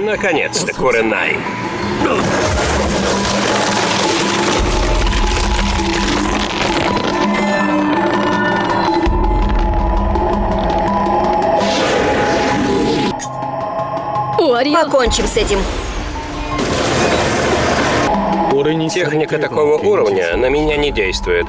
Наконец-то, Куренай. Покончим с этим. Техника такого уровня на меня не действует.